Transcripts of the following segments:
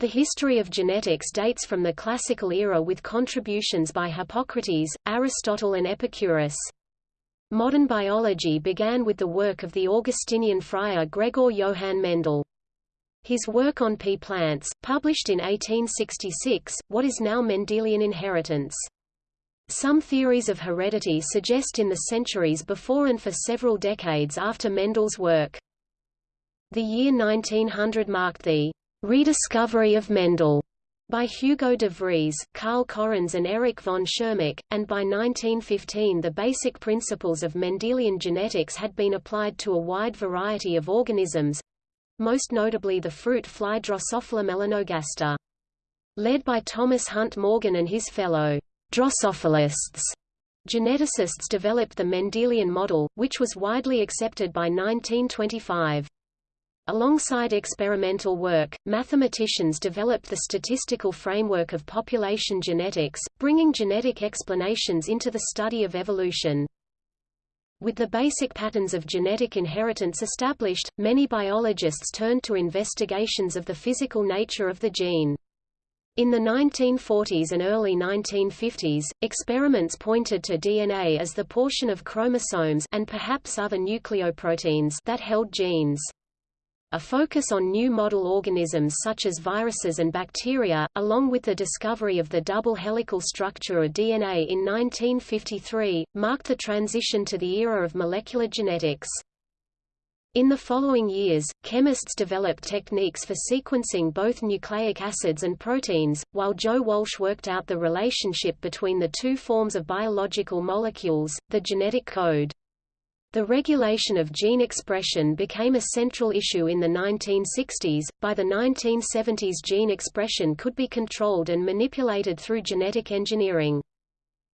The history of genetics dates from the classical era with contributions by Hippocrates, Aristotle and Epicurus. Modern biology began with the work of the Augustinian friar Gregor Johann Mendel. His work on pea plants, published in 1866, what is now Mendelian inheritance. Some theories of heredity suggest in the centuries before and for several decades after Mendel's work. The year 1900 marked the rediscovery of Mendel by Hugo de Vries, Carl Correns and Erich von Tschermak, and by 1915 the basic principles of Mendelian genetics had been applied to a wide variety of organisms—most notably the fruit fly Drosophila melanogaster. Led by Thomas Hunt Morgan and his fellow Drosophilists. Geneticists developed the Mendelian model, which was widely accepted by 1925. Alongside experimental work, mathematicians developed the statistical framework of population genetics, bringing genetic explanations into the study of evolution. With the basic patterns of genetic inheritance established, many biologists turned to investigations of the physical nature of the gene. In the 1940s and early 1950s, experiments pointed to DNA as the portion of chromosomes and perhaps other nucleoproteins that held genes. A focus on new model organisms such as viruses and bacteria, along with the discovery of the double helical structure of DNA in 1953, marked the transition to the era of molecular genetics. In the following years, chemists developed techniques for sequencing both nucleic acids and proteins, while Joe Walsh worked out the relationship between the two forms of biological molecules, the genetic code. The regulation of gene expression became a central issue in the 1960s. By the 1970s, gene expression could be controlled and manipulated through genetic engineering.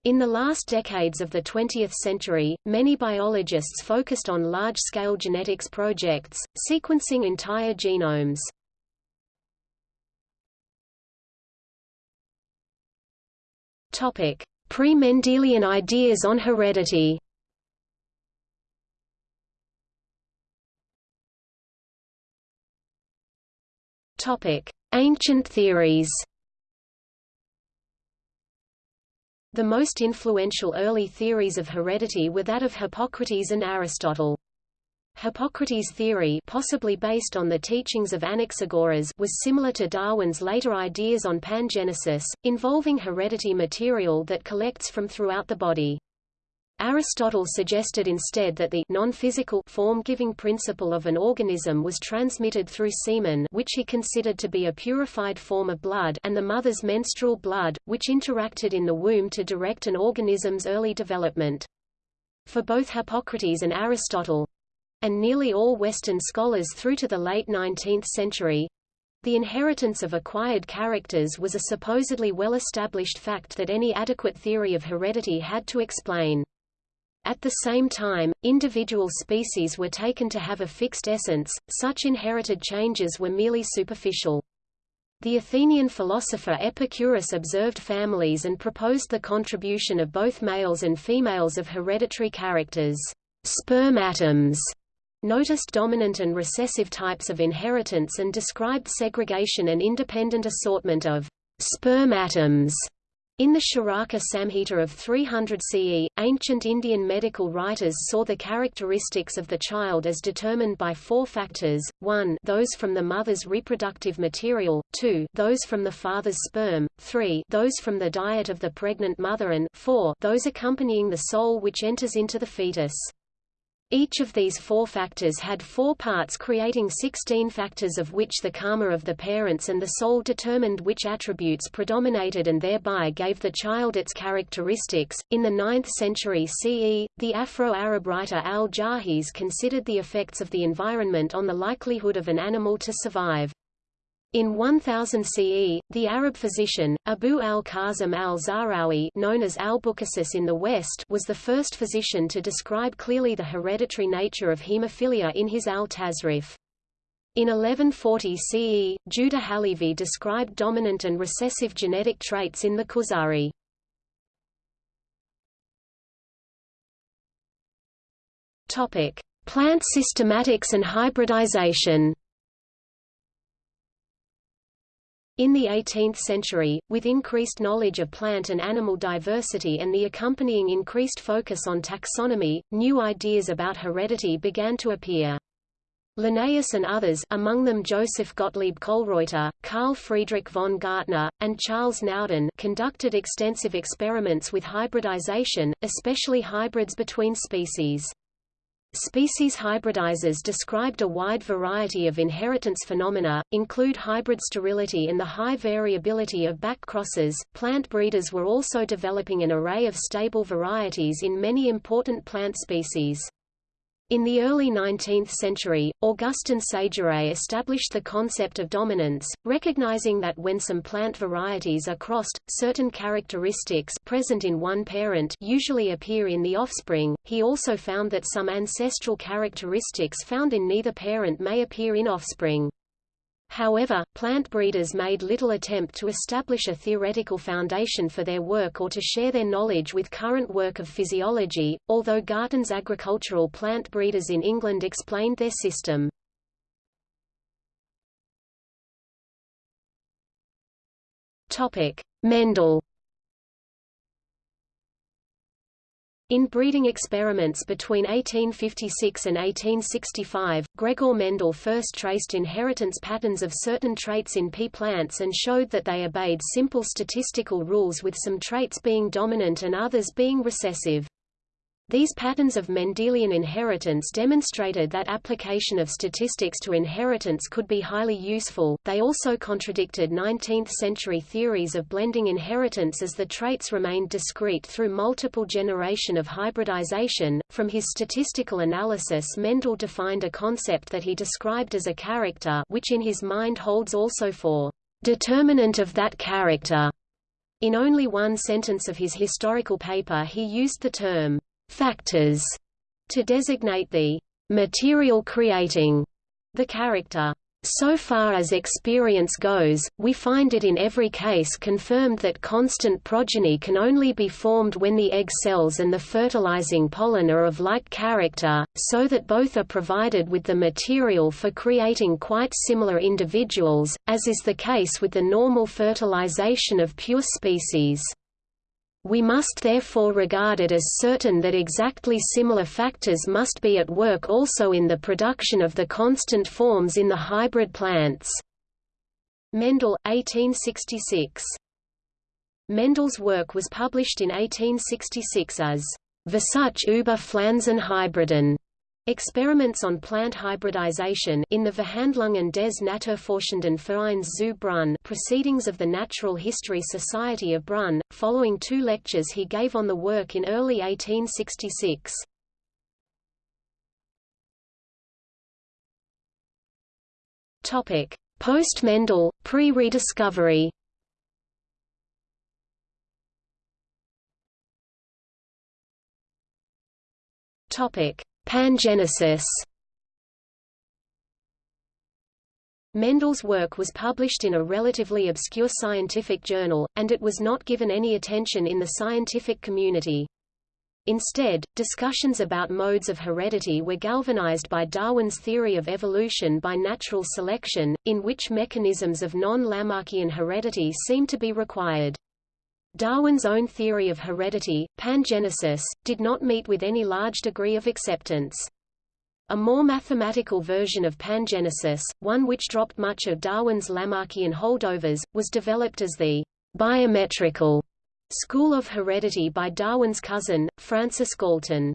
In the last decades of the 20th century, many biologists focused on large-scale genetics projects, sequencing entire genomes. Pre-Mendelian ideas on heredity Ancient theories The most influential early theories of heredity were that of Hippocrates and Aristotle. Hippocrates' theory possibly based on the teachings of Anaxagoras was similar to Darwin's later ideas on pangenesis, involving heredity material that collects from throughout the body. Aristotle suggested instead that the non-physical form-giving principle of an organism was transmitted through semen which he considered to be a purified form of blood and the mother's menstrual blood, which interacted in the womb to direct an organism's early development. For both Hippocrates and Aristotle—and nearly all Western scholars through to the late 19th century, the inheritance of acquired characters was a supposedly well-established fact that any adequate theory of heredity had to explain. At the same time, individual species were taken to have a fixed essence, such inherited changes were merely superficial. The Athenian philosopher Epicurus observed families and proposed the contribution of both males and females of hereditary characters, Sperm atoms noticed dominant and recessive types of inheritance and described segregation and independent assortment of sperm atoms in the Charaka Samhita of 300 CE, ancient Indian medical writers saw the characteristics of the child as determined by four factors, 1 those from the mother's reproductive material, 2 those from the father's sperm, 3 those from the diet of the pregnant mother and 4 those accompanying the soul which enters into the fetus. Each of these four factors had four parts creating 16 factors of which the karma of the parents and the soul determined which attributes predominated and thereby gave the child its characteristics. In the 9th century CE, the Afro-Arab writer al-Jahiz considered the effects of the environment on the likelihood of an animal to survive. In 1000 CE, the Arab physician, Abu al-Qasim al-Zahrawi known as Albucasis in the West was the first physician to describe clearly the hereditary nature of hemophilia in his al-Tasrif. In 1140 CE, Judah Halevi described dominant and recessive genetic traits in the Kuzari. Plant systematics and hybridization In the 18th century, with increased knowledge of plant and animal diversity and the accompanying increased focus on taxonomy, new ideas about heredity began to appear. Linnaeus and others among them Joseph Gottlieb Kölreuter, Carl Friedrich von Gärtner, and Charles Naudin conducted extensive experiments with hybridization, especially hybrids between species. Species hybridizers described a wide variety of inheritance phenomena, include hybrid sterility and the high variability of back crosses. Plant breeders were also developing an array of stable varieties in many important plant species. In the early 19th century, Augustin Sageret established the concept of dominance, recognizing that when some plant varieties are crossed, certain characteristics present in one parent usually appear in the offspring. He also found that some ancestral characteristics found in neither parent may appear in offspring. However, plant breeders made little attempt to establish a theoretical foundation for their work or to share their knowledge with current work of physiology, although Garton's agricultural plant breeders in England explained their system. Mendel In breeding experiments between 1856 and 1865, Gregor Mendel first traced inheritance patterns of certain traits in pea plants and showed that they obeyed simple statistical rules with some traits being dominant and others being recessive. These patterns of Mendelian inheritance demonstrated that application of statistics to inheritance could be highly useful. They also contradicted 19th century theories of blending inheritance as the traits remained discrete through multiple generation of hybridization. From his statistical analysis, Mendel defined a concept that he described as a character, which in his mind holds also for determinant of that character. In only one sentence of his historical paper he used the term factors to designate the material creating the character. So far as experience goes, we find it in every case confirmed that constant progeny can only be formed when the egg cells and the fertilizing pollen are of like character, so that both are provided with the material for creating quite similar individuals, as is the case with the normal fertilization of pure species. We must therefore regard it as certain that exactly similar factors must be at work also in the production of the constant forms in the hybrid plants. Mendel, 1866. Mendel's work was published in 1866 as Versuch über Pflanzenhybriden, Experiments on plant hybridization in the Verhandlungen des Naturforschenden Vereins zu Brunn Proceedings of the Natural History Society of Brunn, following two lectures he gave on the work in early 1866. Post-Mendel, pre-rediscovery Topic Pangenesis Mendel's work was published in a relatively obscure scientific journal, and it was not given any attention in the scientific community. Instead, discussions about modes of heredity were galvanized by Darwin's theory of evolution by natural selection, in which mechanisms of non-Lamarckian heredity seem to be required. Darwin's own theory of heredity, pangenesis, did not meet with any large degree of acceptance. A more mathematical version of pangenesis, one which dropped much of Darwin's Lamarckian holdovers, was developed as the biometrical school of heredity by Darwin's cousin, Francis Galton.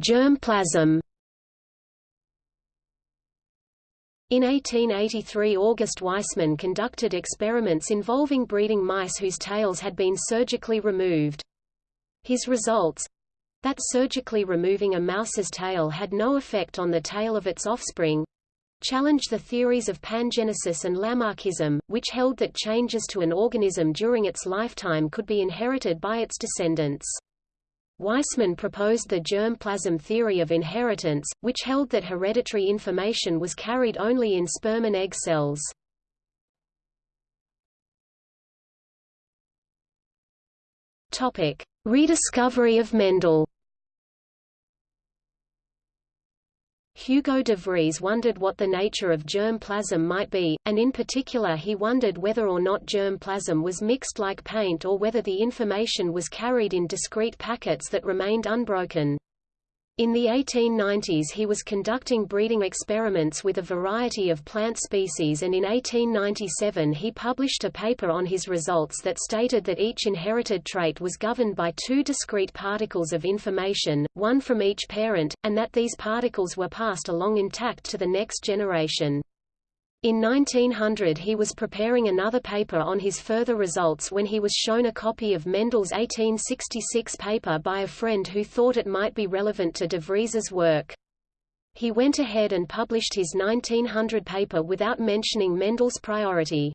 Germ In 1883 August Weismann conducted experiments involving breeding mice whose tails had been surgically removed. His results—that surgically removing a mouse's tail had no effect on the tail of its offspring, challenged the theories of pangenesis and Lamarckism, which held that changes to an organism during its lifetime could be inherited by its descendants. Weismann proposed the germ plasm theory of inheritance, which held that hereditary information was carried only in sperm and egg cells. Rediscovery of Mendel. Hugo de Vries wondered what the nature of germ plasm might be, and in particular he wondered whether or not germ plasm was mixed like paint or whether the information was carried in discrete packets that remained unbroken. In the 1890s he was conducting breeding experiments with a variety of plant species and in 1897 he published a paper on his results that stated that each inherited trait was governed by two discrete particles of information, one from each parent, and that these particles were passed along intact to the next generation. In 1900 he was preparing another paper on his further results when he was shown a copy of Mendel's 1866 paper by a friend who thought it might be relevant to de Vries's work. He went ahead and published his 1900 paper without mentioning Mendel's priority.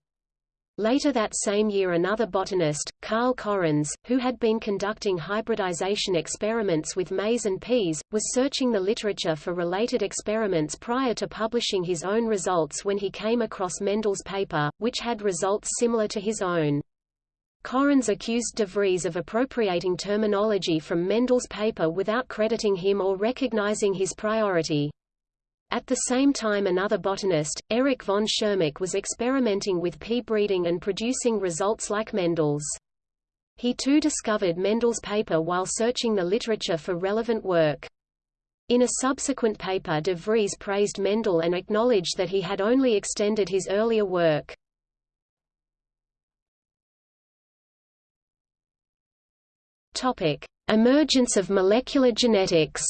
Later that same year another botanist, Carl Correns, who had been conducting hybridization experiments with maize and peas, was searching the literature for related experiments prior to publishing his own results when he came across Mendel's paper, which had results similar to his own. Correns accused de Vries of appropriating terminology from Mendel's paper without crediting him or recognizing his priority. At the same time another botanist, Erich von Tschermak was experimenting with pea breeding and producing results like Mendel's. He too discovered Mendel's paper while searching the literature for relevant work. In a subsequent paper de Vries praised Mendel and acknowledged that he had only extended his earlier work. Topic: Emergence of molecular genetics.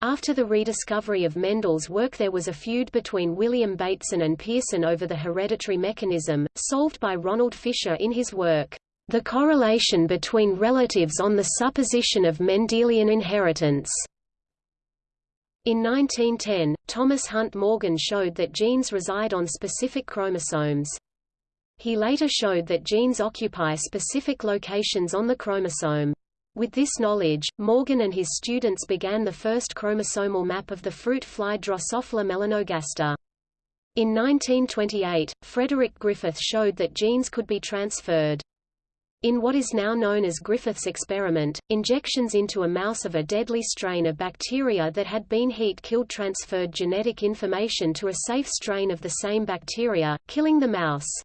After the rediscovery of Mendel's work there was a feud between William Bateson and Pearson over the hereditary mechanism, solved by Ronald Fisher in his work, The Correlation Between Relatives on the Supposition of Mendelian Inheritance. In 1910, Thomas Hunt Morgan showed that genes reside on specific chromosomes. He later showed that genes occupy specific locations on the chromosome. With this knowledge, Morgan and his students began the first chromosomal map of the fruit fly Drosophila melanogaster. In 1928, Frederick Griffith showed that genes could be transferred. In what is now known as Griffith's experiment, injections into a mouse of a deadly strain of bacteria that had been heat-killed transferred genetic information to a safe strain of the same bacteria, killing the mouse.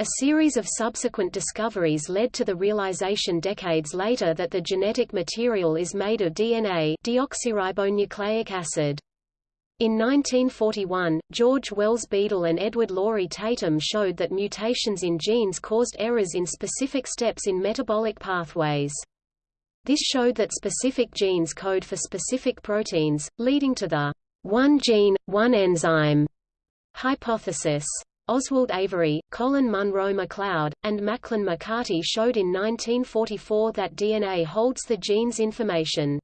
A series of subsequent discoveries led to the realization decades later that the genetic material is made of DNA deoxyribonucleic acid. In 1941, George Wells Beadle and Edward Laurie Tatum showed that mutations in genes caused errors in specific steps in metabolic pathways. This showed that specific genes code for specific proteins, leading to the one gene, one enzyme hypothesis. Oswald Avery, Colin Munro MacLeod, and Macklin McCarty showed in 1944 that DNA holds the gene's information.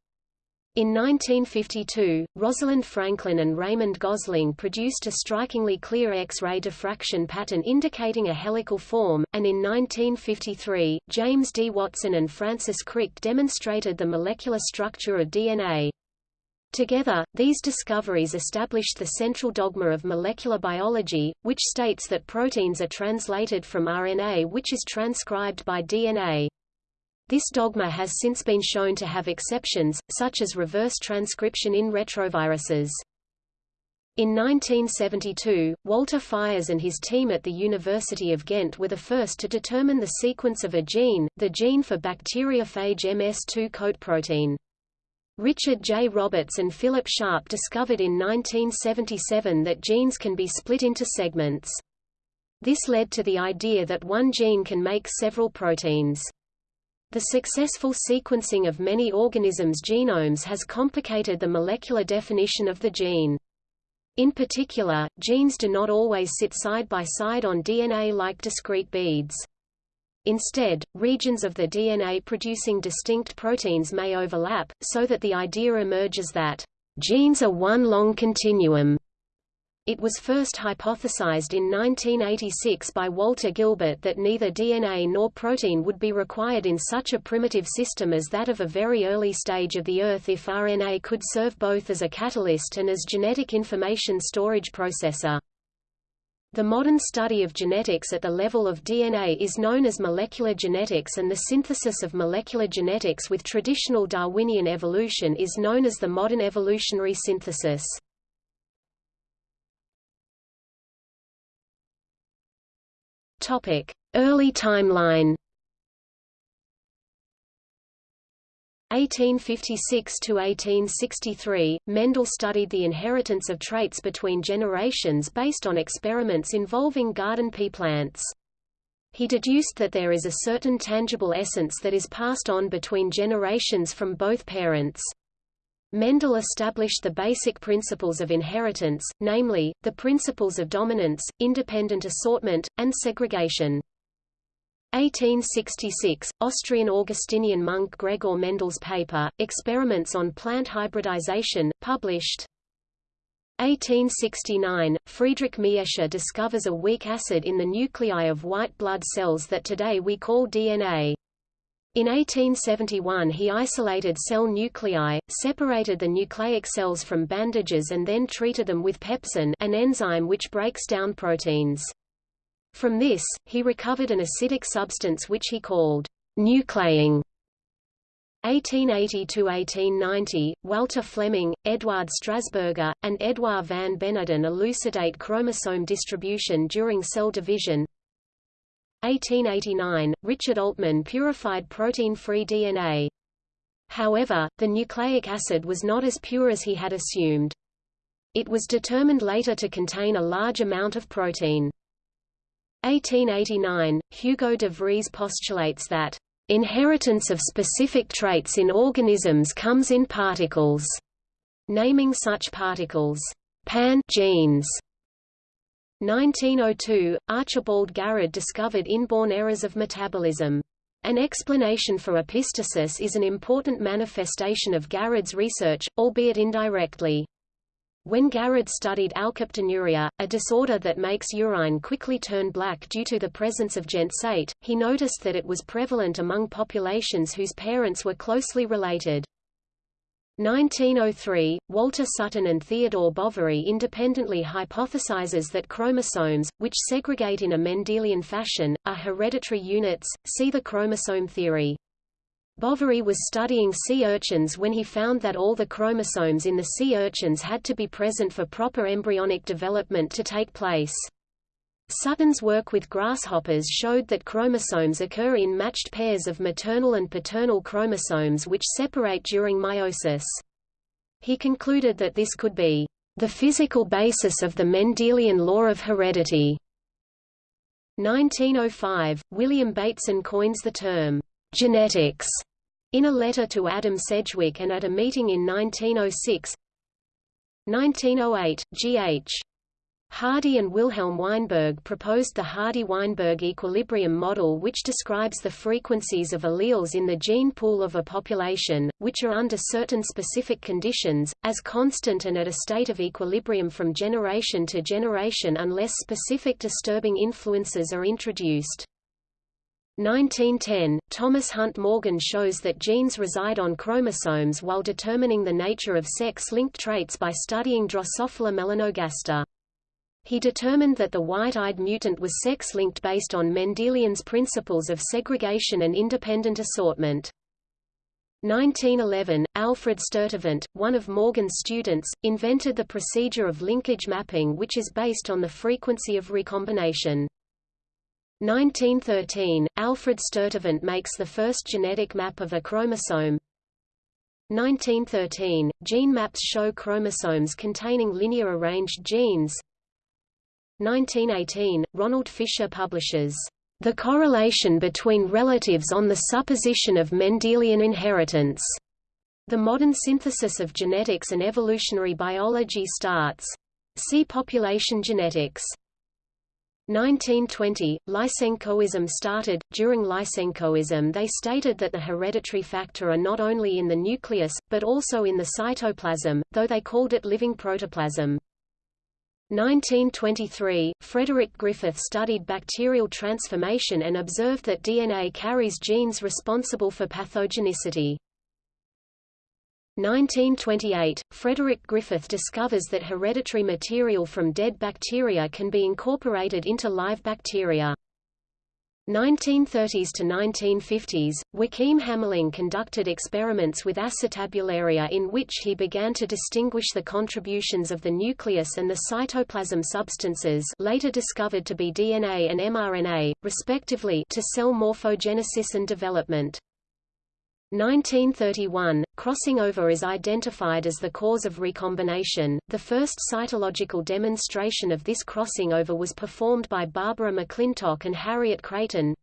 In 1952, Rosalind Franklin and Raymond Gosling produced a strikingly clear X-ray diffraction pattern indicating a helical form, and in 1953, James D. Watson and Francis Crick demonstrated the molecular structure of DNA. Together, these discoveries established the central dogma of molecular biology, which states that proteins are translated from RNA which is transcribed by DNA. This dogma has since been shown to have exceptions, such as reverse transcription in retroviruses. In 1972, Walter Fiers and his team at the University of Ghent were the first to determine the sequence of a gene, the gene for bacteriophage MS2 coat protein. Richard J. Roberts and Philip Sharp discovered in 1977 that genes can be split into segments. This led to the idea that one gene can make several proteins. The successful sequencing of many organisms' genomes has complicated the molecular definition of the gene. In particular, genes do not always sit side by side on DNA like discrete beads. Instead, regions of the DNA producing distinct proteins may overlap, so that the idea emerges that genes are one long continuum. It was first hypothesized in 1986 by Walter Gilbert that neither DNA nor protein would be required in such a primitive system as that of a very early stage of the Earth if RNA could serve both as a catalyst and as genetic information storage processor. The modern study of genetics at the level of DNA is known as molecular genetics and the synthesis of molecular genetics with traditional Darwinian evolution is known as the modern evolutionary synthesis. Early timeline 1856 to 1863, Mendel studied the inheritance of traits between generations based on experiments involving garden pea plants. He deduced that there is a certain tangible essence that is passed on between generations from both parents. Mendel established the basic principles of inheritance, namely, the principles of dominance, independent assortment, and segregation. 1866, Austrian Augustinian monk Gregor Mendel's paper, Experiments on Plant Hybridization, published. 1869, Friedrich Miescher discovers a weak acid in the nuclei of white blood cells that today we call DNA. In 1871 he isolated cell nuclei, separated the nucleic cells from bandages and then treated them with pepsin an enzyme which breaks down proteins. From this, he recovered an acidic substance which he called nuclein. 1880–1890, Walter Flemming, Eduard Strasburger, and Edouard van Beneden elucidate chromosome distribution during cell division. 1889, Richard Altmann purified protein-free DNA. However, the nucleic acid was not as pure as he had assumed. It was determined later to contain a large amount of protein. 1889, Hugo de Vries postulates that inheritance of specific traits in organisms comes in particles, naming such particles pan genes. 1902, Archibald Garrod discovered inborn errors of metabolism. An explanation for epistasis is an important manifestation of Garrod's research, albeit indirectly. When Garrod studied alkaptonuria, a disorder that makes urine quickly turn black due to the presence of ginsate, he noticed that it was prevalent among populations whose parents were closely related. 1903, Walter Sutton and Theodore Boveri independently hypothesizes that chromosomes, which segregate in a Mendelian fashion, are hereditary units, see the chromosome theory. Boveri was studying sea urchins when he found that all the chromosomes in the sea urchins had to be present for proper embryonic development to take place. Sutton's work with grasshoppers showed that chromosomes occur in matched pairs of maternal and paternal chromosomes which separate during meiosis. He concluded that this could be the physical basis of the Mendelian law of heredity. 1905, William Bateson coins the term genetics in a letter to Adam Sedgwick and at a meeting in 1906 1908, G.H. Hardy and Wilhelm Weinberg proposed the Hardy-Weinberg equilibrium model which describes the frequencies of alleles in the gene pool of a population, which are under certain specific conditions, as constant and at a state of equilibrium from generation to generation unless specific disturbing influences are introduced. 1910, Thomas Hunt Morgan shows that genes reside on chromosomes while determining the nature of sex-linked traits by studying Drosophila melanogaster. He determined that the white-eyed mutant was sex-linked based on Mendelian's principles of segregation and independent assortment. 1911, Alfred Sturtevant, one of Morgan's students, invented the procedure of linkage mapping which is based on the frequency of recombination. 1913, Alfred Sturtevant makes the first genetic map of a chromosome. 1913, gene maps show chromosomes containing linear arranged genes. 1918, Ronald Fisher publishes The Correlation Between Relatives on the Supposition of Mendelian Inheritance. The modern synthesis of genetics and evolutionary biology starts. See population genetics. 1920, Lysenkoism started. During Lysenkoism, they stated that the hereditary factor are not only in the nucleus, but also in the cytoplasm, though they called it living protoplasm. 1923, Frederick Griffith studied bacterial transformation and observed that DNA carries genes responsible for pathogenicity. 1928, Frederick Griffith discovers that hereditary material from dead bacteria can be incorporated into live bacteria. 1930s to 1950s, Joachim Hamerling conducted experiments with acetabularia in which he began to distinguish the contributions of the nucleus and the cytoplasm substances later discovered to be DNA and mRNA, respectively to cell morphogenesis and development. 1931, crossing over is identified as the cause of recombination. The first cytological demonstration of this crossing over was performed by Barbara McClintock and Harriet Creighton.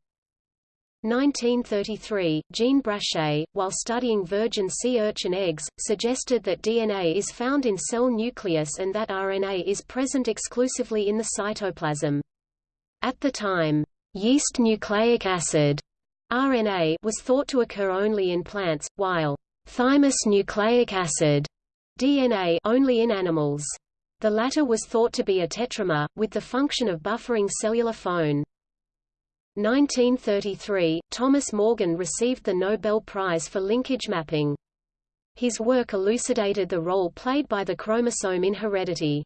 1933, Jean Brachet, while studying virgin sea urchin eggs, suggested that DNA is found in cell nucleus and that RNA is present exclusively in the cytoplasm. At the time, yeast nucleic acid RNA was thought to occur only in plants, while thymus nucleic acid DNA only in animals. The latter was thought to be a tetramer, with the function of buffering cellular phone. 1933, Thomas Morgan received the Nobel Prize for linkage mapping. His work elucidated the role played by the chromosome in heredity.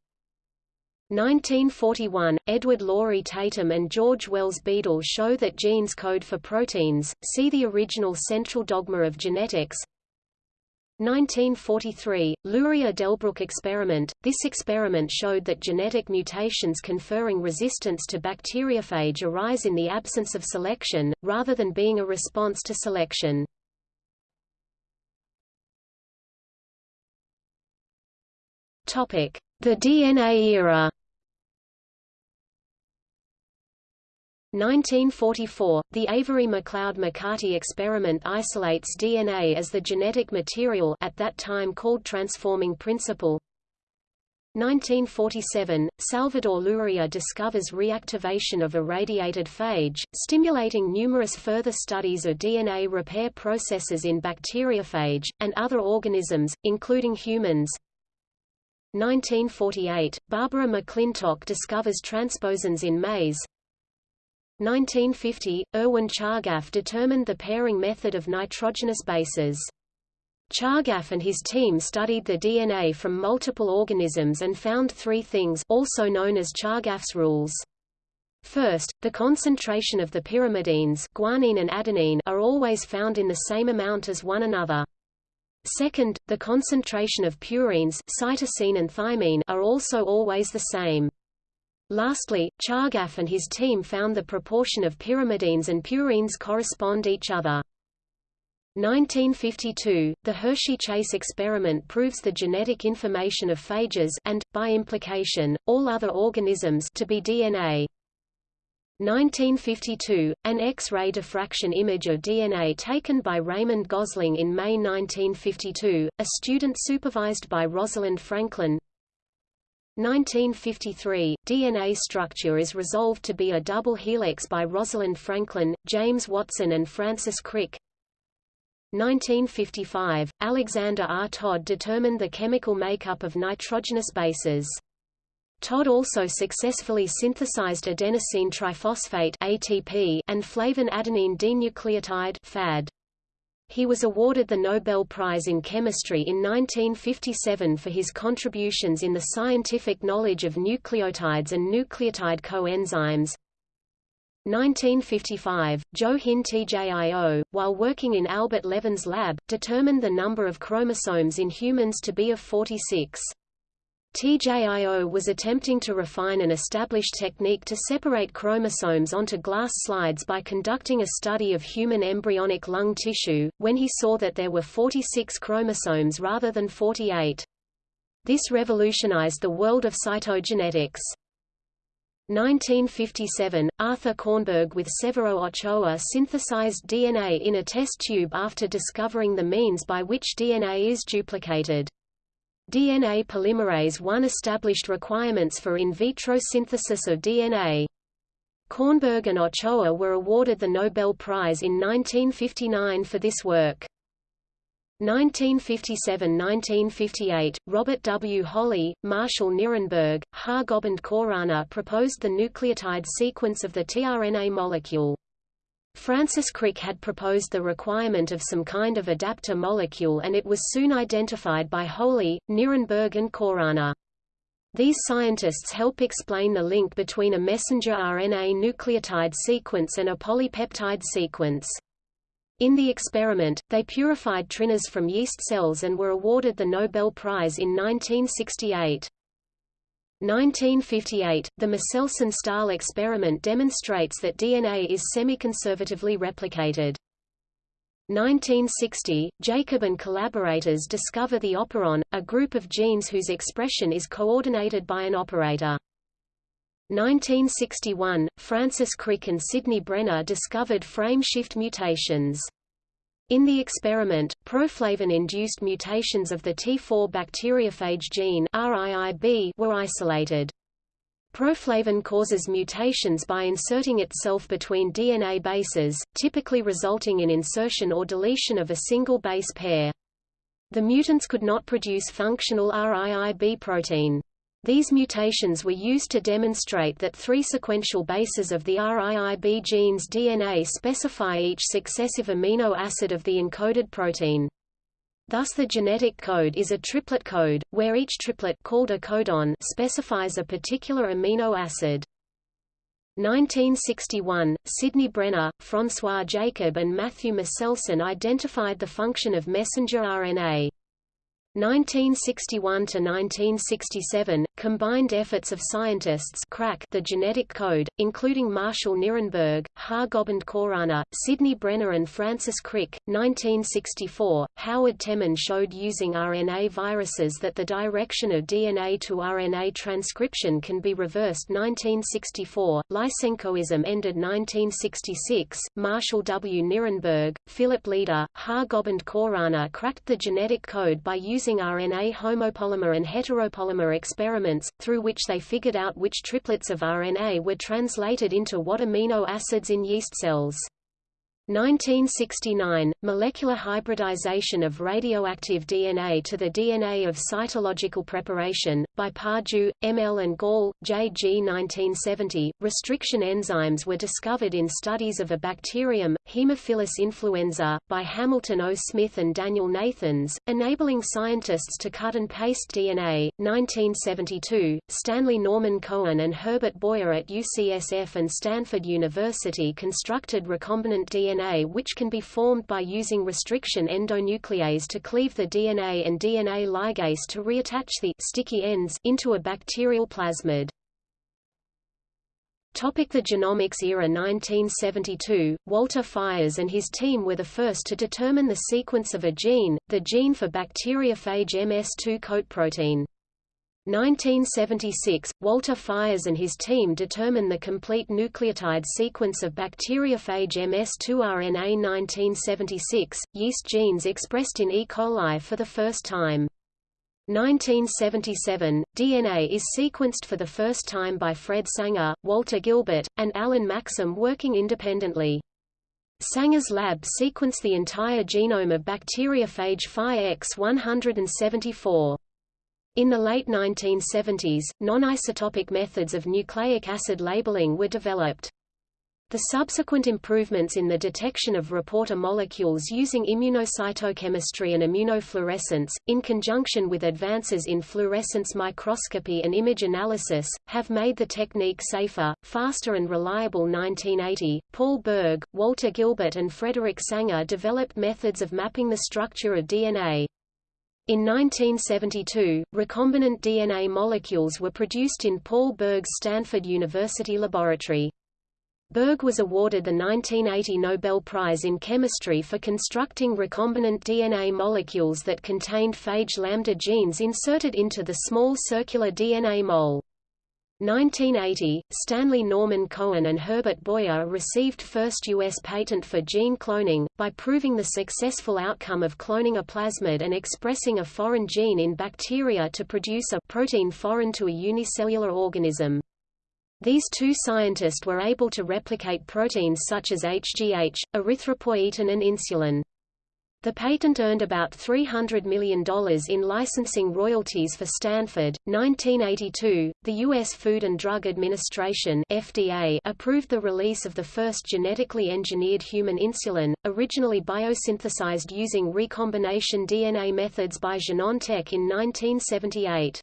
1941, Edward Laurie Tatum and George Wells Beadle show that genes code for proteins, see the original central dogma of genetics. 1943, Luria-Delbruck experiment. This experiment showed that genetic mutations conferring resistance to bacteriophage arise in the absence of selection, rather than being a response to selection. The DNA era. 1944, the Avery-MacLeod-McCarty experiment isolates DNA as the genetic material at that time called transforming principle. 1947, Salvador Luria discovers reactivation of irradiated phage, stimulating numerous further studies of DNA repair processes in bacteriophage, and other organisms, including humans. 1948, Barbara McClintock discovers transposons in maize. 1950, Erwin Chargaff determined the pairing method of nitrogenous bases. Chargaff and his team studied the DNA from multiple organisms and found three things also known as Chargaff's rules. First, the concentration of the pyrimidines guanine and adenine are always found in the same amount as one another. Second, the concentration of purines cytosine and thymine are also always the same. Lastly, Chargaff and his team found the proportion of pyrimidines and purines correspond each other. 1952, the Hershey-Chase experiment proves the genetic information of phages and, by implication, all other organisms to be DNA. 1952, an X-ray diffraction image of DNA taken by Raymond Gosling in May 1952, a student supervised by Rosalind Franklin, 1953, DNA structure is resolved to be a double helix by Rosalind Franklin, James Watson and Francis Crick. 1955, Alexander R. Todd determined the chemical makeup of nitrogenous bases. Todd also successfully synthesized adenosine triphosphate ATP and flavin adenine dinucleotide FAD. He was awarded the Nobel Prize in Chemistry in 1957 for his contributions in the scientific knowledge of nucleotides and nucleotide coenzymes. 1955, Joe Hin TJIO, while working in Albert Levan's lab, determined the number of chromosomes in humans to be of 46. TJIO was attempting to refine an established technique to separate chromosomes onto glass slides by conducting a study of human embryonic lung tissue, when he saw that there were 46 chromosomes rather than 48. This revolutionized the world of cytogenetics. 1957, Arthur Kornberg with Severo Ochoa synthesized DNA in a test tube after discovering the means by which DNA is duplicated. DNA polymerase I established requirements for in vitro synthesis of DNA. Kornberg and Ochoa were awarded the Nobel Prize in 1959 for this work. 1957–1958, Robert W. Holley, Marshall Nirenberg, Har Gobind Khorana proposed the nucleotide sequence of the tRNA molecule. Francis Crick had proposed the requirement of some kind of adapter molecule and it was soon identified by Holley, Nirenberg and Khorana. These scientists help explain the link between a messenger RNA nucleotide sequence and a polypeptide sequence. In the experiment, they purified tRNAs from yeast cells and were awarded the Nobel Prize in 1968. 1958, the Meselson-Stahl experiment demonstrates that DNA is semi-conservatively replicated. 1960, Jacob and collaborators discover the operon, a group of genes whose expression is coordinated by an operator. 1961, Francis Crick and Sidney Brenner discovered frame shift mutations. In the experiment, proflavin-induced mutations of the T4 bacteriophage gene RIIB were isolated. Proflavin causes mutations by inserting itself between DNA bases, typically resulting in insertion or deletion of a single base pair. The mutants could not produce functional RIIB protein. These mutations were used to demonstrate that three sequential bases of the RIIB gene's DNA specify each successive amino acid of the encoded protein. Thus the genetic code is a triplet code, where each triplet called a codon specifies a particular amino acid. 1961, Sidney Brenner, François Jacob and Matthew Meselson identified the function of messenger RNA. 1961 to 1967, combined efforts of scientists crack the genetic code, including Marshall Nirenberg, Har-Gobind Khorana, Sidney Brenner and Francis Crick. 1964, Howard Temin showed using RNA viruses that the direction of DNA to RNA transcription can be reversed 1964, Lysenkoism ended 1966, Marshall W. Nirenberg, Philip Leder, Har-Gobind Khorana cracked the genetic code by using using RNA homopolymer and heteropolymer experiments, through which they figured out which triplets of RNA were translated into what amino acids in yeast cells. 1969, molecular hybridization of radioactive DNA to the DNA of cytological preparation, by Pardue, M.L. and Gall, J.G. 1970. Restriction enzymes were discovered in studies of a bacterium, Haemophilus influenza, by Hamilton O. Smith and Daniel Nathans, enabling scientists to cut and paste DNA. 1972, Stanley Norman Cohen and Herbert Boyer at UCSF and Stanford University constructed recombinant DNA DNA which can be formed by using restriction endonuclease to cleave the DNA and DNA ligase to reattach the sticky ends into a bacterial plasmid. Topic the genomics era 1972, Walter Fiers and his team were the first to determine the sequence of a gene, the gene for bacteriophage MS2 coat protein. 1976, Walter Fiers and his team determine the complete nucleotide sequence of bacteriophage MS2 RNA 1976, yeast genes expressed in E. coli for the first time. 1977, DNA is sequenced for the first time by Fred Sanger, Walter Gilbert, and Alan Maxam working independently. Sanger's lab sequenced the entire genome of bacteriophage Phi X174. In the late 1970s, non-isotopic methods of nucleic acid labeling were developed. The subsequent improvements in the detection of reporter molecules using immunocytochemistry and immunofluorescence, in conjunction with advances in fluorescence microscopy and image analysis, have made the technique safer, faster and reliable 1980, Paul Berg, Walter Gilbert and Frederick Sanger developed methods of mapping the structure of DNA. In 1972, recombinant DNA molecules were produced in Paul Berg's Stanford University laboratory. Berg was awarded the 1980 Nobel Prize in Chemistry for constructing recombinant DNA molecules that contained phage lambda genes inserted into the small circular DNA mole. 1980, Stanley Norman Cohen and Herbert Boyer received first U.S. patent for gene cloning, by proving the successful outcome of cloning a plasmid and expressing a foreign gene in bacteria to produce a protein foreign to a unicellular organism. These two scientists were able to replicate proteins such as HGH, erythropoietin and insulin. The patent earned about $300 million in licensing royalties for Stanford. 1982, the U.S. Food and Drug Administration (FDA) approved the release of the first genetically engineered human insulin, originally biosynthesized using recombination DNA methods by Genentech in 1978.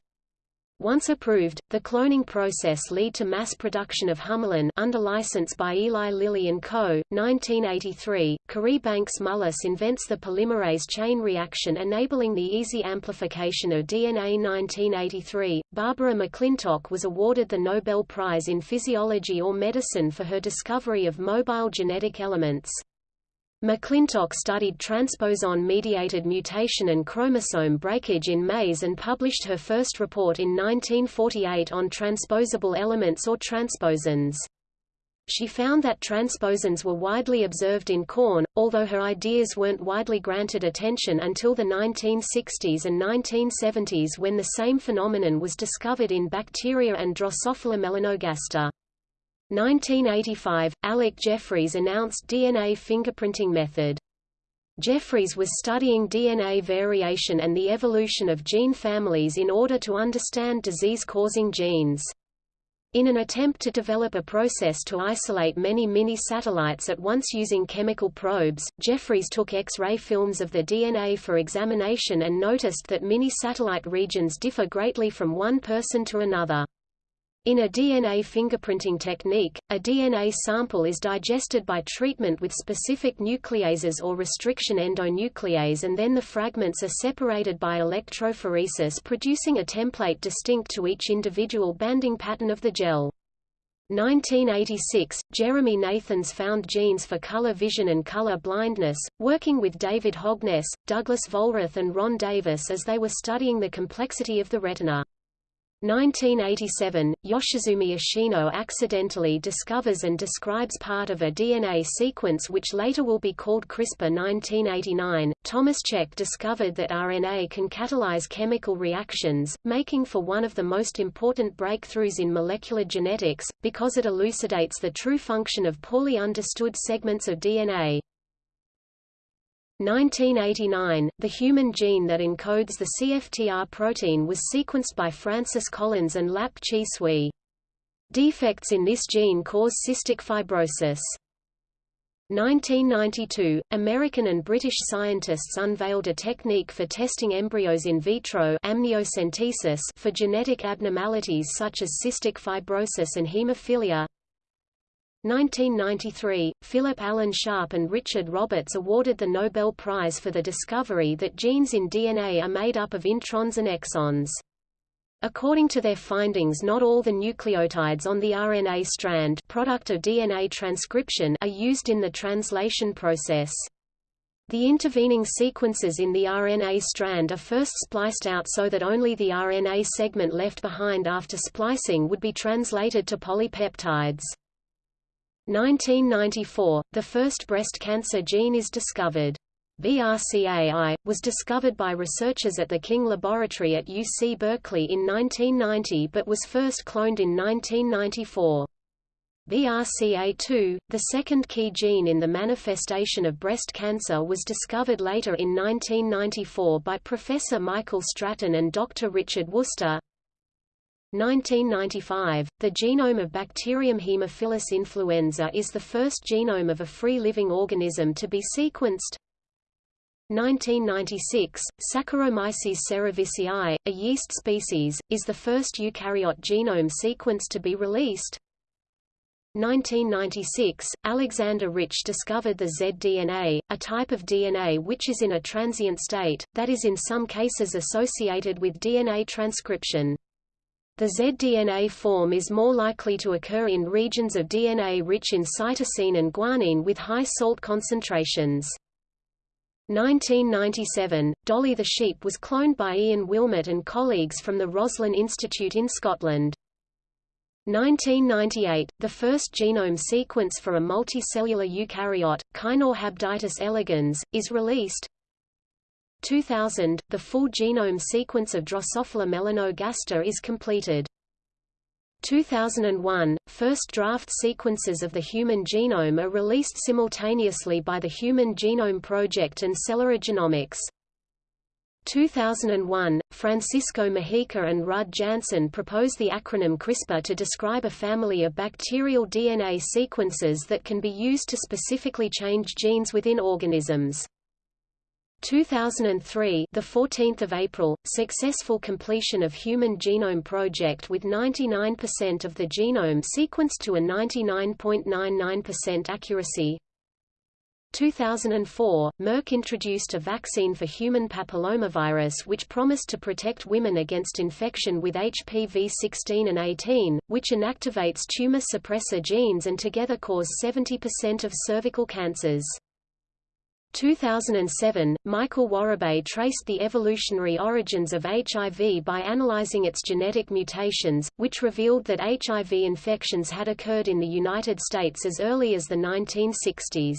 Once approved, the cloning process led to mass production of Humulin under license by Eli Lilly & Co. 1983, Cary Banks Mullis invents the polymerase chain reaction enabling the easy amplification of DNA 1983, Barbara McClintock was awarded the Nobel Prize in Physiology or Medicine for her discovery of mobile genetic elements. McClintock studied transposon-mediated mutation and chromosome breakage in maize and published her first report in 1948 on transposable elements or transposons. She found that transposons were widely observed in corn, although her ideas weren't widely granted attention until the 1960s and 1970s when the same phenomenon was discovered in bacteria and Drosophila melanogaster. 1985, Alec Jeffreys announced DNA fingerprinting method. Jeffreys was studying DNA variation and the evolution of gene families in order to understand disease-causing genes. In an attempt to develop a process to isolate many mini-satellites at once using chemical probes, Jeffreys took X-ray films of the DNA for examination and noticed that mini-satellite regions differ greatly from one person to another. In a DNA fingerprinting technique, a DNA sample is digested by treatment with specific nucleases or restriction endonuclease and then the fragments are separated by electrophoresis producing a template distinct to each individual banding pattern of the gel. 1986, Jeremy Nathans found genes for color vision and color blindness, working with David Hogness, Douglas Vollrath and Ron Davis as they were studying the complexity of the retina. 1987, Yoshizumi Ishino accidentally discovers and describes part of a DNA sequence which later will be called CRISPR 1989, Thomas Cech discovered that RNA can catalyze chemical reactions, making for one of the most important breakthroughs in molecular genetics, because it elucidates the true function of poorly understood segments of DNA. 1989, the human gene that encodes the CFTR protein was sequenced by Francis Collins and Lap Chi Sui. Defects in this gene cause cystic fibrosis. 1992, American and British scientists unveiled a technique for testing embryos in vitro amniocentesis for genetic abnormalities such as cystic fibrosis and hemophilia. 1993, Philip Allen Sharp and Richard Roberts awarded the Nobel Prize for the discovery that genes in DNA are made up of introns and exons. According to their findings not all the nucleotides on the RNA strand product of DNA transcription are used in the translation process. The intervening sequences in the RNA strand are first spliced out so that only the RNA segment left behind after splicing would be translated to polypeptides. 1994, the first breast cancer gene is discovered. BRCA1, was discovered by researchers at the King Laboratory at UC Berkeley in 1990 but was first cloned in 1994. BRCA2, the second key gene in the manifestation of breast cancer was discovered later in 1994 by Professor Michael Stratton and Dr. Richard Wooster. 1995, the genome of Bacterium Haemophilus influenza is the first genome of a free-living organism to be sequenced. 1996, Saccharomyces cerevisiae, a yeast species, is the first eukaryote genome sequence to be released. 1996, Alexander Rich discovered the zDNA, a type of DNA which is in a transient state, that is in some cases associated with DNA transcription. The zDNA form is more likely to occur in regions of DNA rich in cytosine and guanine with high salt concentrations. 1997, Dolly the sheep was cloned by Ian Wilmut and colleagues from the Roslin Institute in Scotland. 1998, the first genome sequence for a multicellular eukaryote, Caenorhabditis elegans, is released. 2000, the full genome sequence of Drosophila melanogaster is completed. 2001, first draft sequences of the human genome are released simultaneously by the Human Genome Project and Celera Genomics. 2001, Francisco Mojica and Ruud Jansen propose the acronym CRISPR to describe a family of bacterial DNA sequences that can be used to specifically change genes within organisms. 2003 the 14th of April successful completion of human genome project with 99% of the genome sequenced to a 99.99% accuracy 2004, Merck introduced a vaccine for human papillomavirus which promised to protect women against infection with HPV 16 and 18, which inactivates tumor suppressor genes and together cause 70% of cervical cancers. 2007, Michael Worobey traced the evolutionary origins of HIV by analyzing its genetic mutations, which revealed that HIV infections had occurred in the United States as early as the 1960s.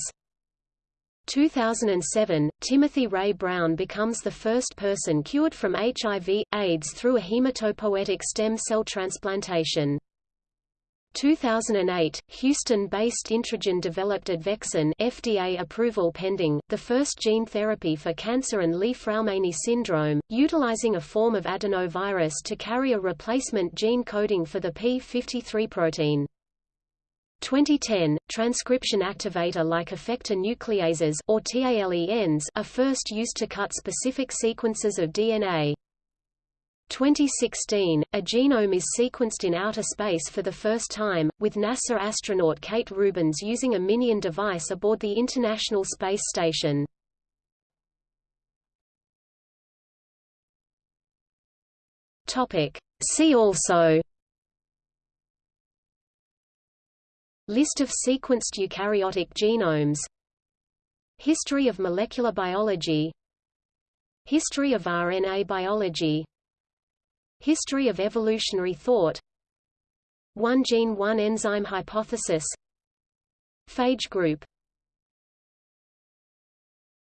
2007, Timothy Ray Brown becomes the first person cured from HIV, AIDS through a hematopoietic stem cell transplantation. 2008, Houston-based Introgen developed Advexin FDA approval pending, the first gene therapy for cancer and Li-Fraumeni syndrome, utilizing a form of adenovirus to carry a replacement gene coding for the p53 protein. 2010, transcription activator-like effector nucleases or TALENs are first used to cut specific sequences of DNA. 2016, a genome is sequenced in outer space for the first time, with NASA astronaut Kate Rubins using a MinION device aboard the International Space Station. See also List of sequenced eukaryotic genomes History of molecular biology History of RNA biology History of evolutionary thought. One gene one enzyme hypothesis. Phage group